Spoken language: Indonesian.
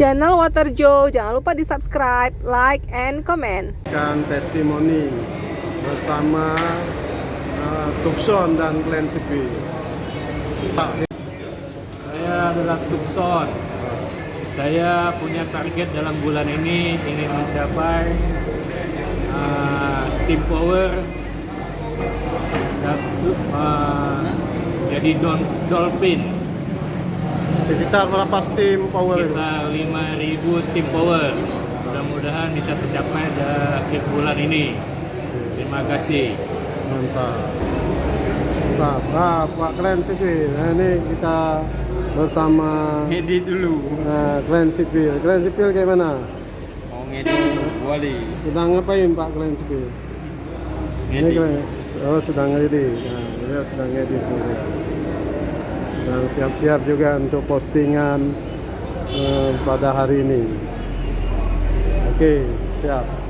channel Waterjo. Jangan lupa di subscribe, like, and comment. Kan testimoni bersama uh, Tucson dan Glen Sipi. Pak, Saya adalah Tukson. Saya punya target dalam bulan ini ingin mencapai uh, steam power satu uh, jadi don dolphin sekitar berapa steam power itu? sekitar 5000 steam power. Mudah-mudahan bisa tercapai di akhir bulan ini. Terima kasih. Mantap. Nah, nah, Pak Glen Sipi, nah, ini kita bersama ngedit dulu uh, Glen Sipil. Glen Sipil gimana? mau ngedit wali Sedang ngapain Pak Glen Sipil? Ini ngedit Glen, oh sedang ngedit. Nah, dia sedang ngedit siap-siap juga untuk postingan eh, pada hari ini. Oke, siap.